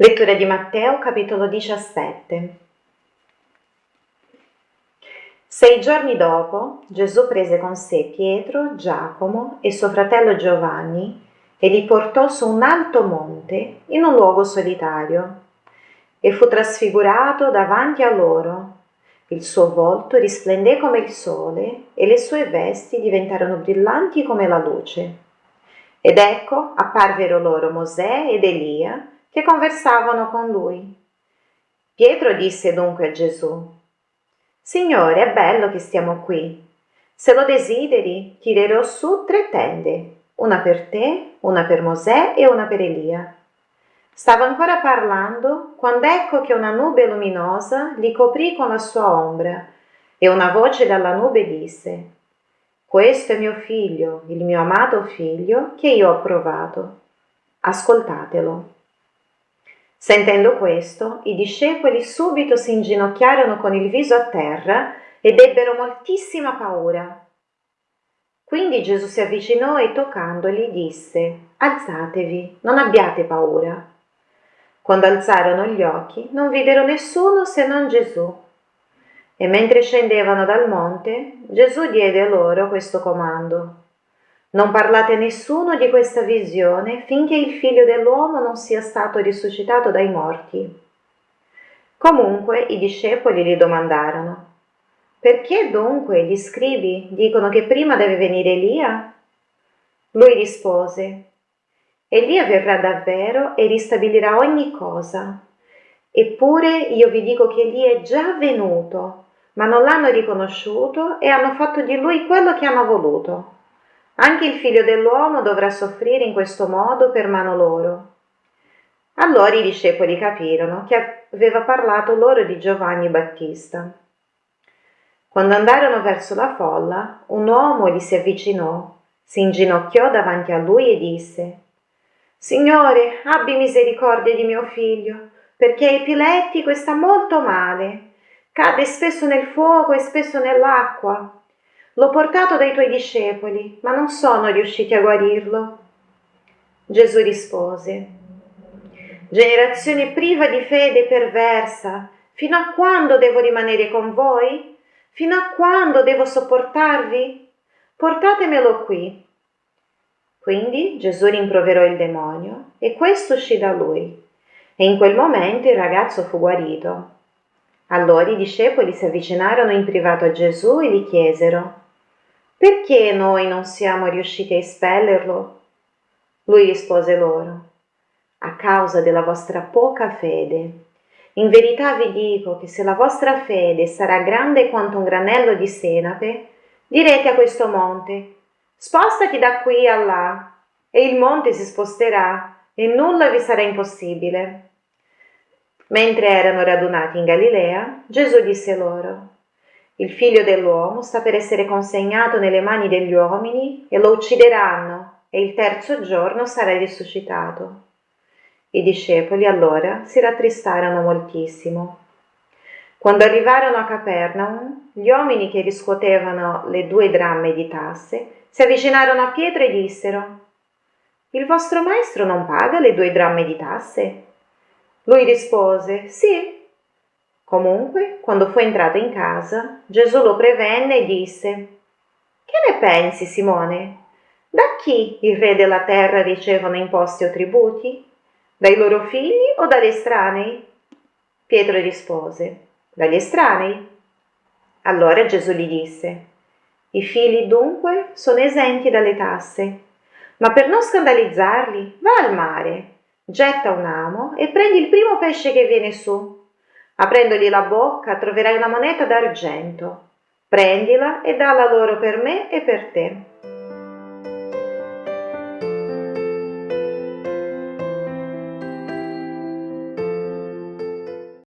Lettura di Matteo capitolo 17. Sei giorni dopo Gesù prese con sé Pietro, Giacomo e suo fratello Giovanni e li portò su un alto monte in un luogo solitario e fu trasfigurato davanti a loro. Il suo volto risplendé come il sole e le sue vesti diventarono brillanti come la luce. Ed ecco apparvero loro Mosè ed Elia che conversavano con lui. Pietro disse dunque a Gesù, Signore, è bello che stiamo qui. Se lo desideri, tirerò su tre tende, una per te, una per Mosè e una per Elia. Stava ancora parlando quando ecco che una nube luminosa li coprì con la sua ombra e una voce dalla nube disse, Questo è mio figlio, il mio amato figlio, che io ho approvato. Ascoltatelo. Sentendo questo, i discepoli subito si inginocchiarono con il viso a terra ed ebbero moltissima paura. Quindi Gesù si avvicinò e toccandoli disse, Alzatevi, non abbiate paura. Quando alzarono gli occhi, non videro nessuno se non Gesù. E mentre scendevano dal monte, Gesù diede loro questo comando. Non parlate a nessuno di questa visione finché il figlio dell'uomo non sia stato risuscitato dai morti. Comunque i discepoli gli domandarono, perché dunque gli scribi dicono che prima deve venire Elia? Lui rispose, Elia verrà davvero e ristabilirà ogni cosa. Eppure io vi dico che Elia è già venuto, ma non l'hanno riconosciuto e hanno fatto di lui quello che hanno voluto. Anche il figlio dell'uomo dovrà soffrire in questo modo per mano loro. Allora i discepoli capirono che aveva parlato loro di Giovanni Battista. Quando andarono verso la folla, un uomo gli si avvicinò, si inginocchiò davanti a lui e disse Signore, abbi misericordia di mio figlio, perché è epilettico e sta molto male. Cade spesso nel fuoco e spesso nell'acqua L'ho portato dai tuoi discepoli, ma non sono riusciti a guarirlo. Gesù rispose, Generazione priva di fede e perversa, fino a quando devo rimanere con voi? Fino a quando devo sopportarvi? Portatemelo qui. Quindi Gesù rimproverò il demonio e questo uscì da lui. E in quel momento il ragazzo fu guarito. Allora i discepoli si avvicinarono in privato a Gesù e gli chiesero, perché noi non siamo riusciti a espellerlo? Lui rispose loro, a causa della vostra poca fede. In verità vi dico che se la vostra fede sarà grande quanto un granello di senape, direte a questo monte, spostati da qui a là, e il monte si sposterà e nulla vi sarà impossibile. Mentre erano radunati in Galilea, Gesù disse loro, il figlio dell'uomo sta per essere consegnato nelle mani degli uomini e lo uccideranno e il terzo giorno sarà risuscitato. I discepoli allora si rattristarono moltissimo. Quando arrivarono a Capernaum, gli uomini che riscuotevano le due dramme di tasse si avvicinarono a Pietro e dissero Il vostro maestro non paga le due dramme di tasse? Lui rispose Sì, Comunque, quando fu entrato in casa, Gesù lo prevenne e disse Che ne pensi, Simone? Da chi il re della terra ricevono imposti o tributi? Dai loro figli o dagli estranei? Pietro rispose Dagli estranei. Allora Gesù gli disse I figli dunque sono esenti dalle tasse, ma per non scandalizzarli va al mare, getta un amo e prendi il primo pesce che viene su Aprendogli la bocca troverai una moneta d'argento. Prendila e dalla loro per me e per te.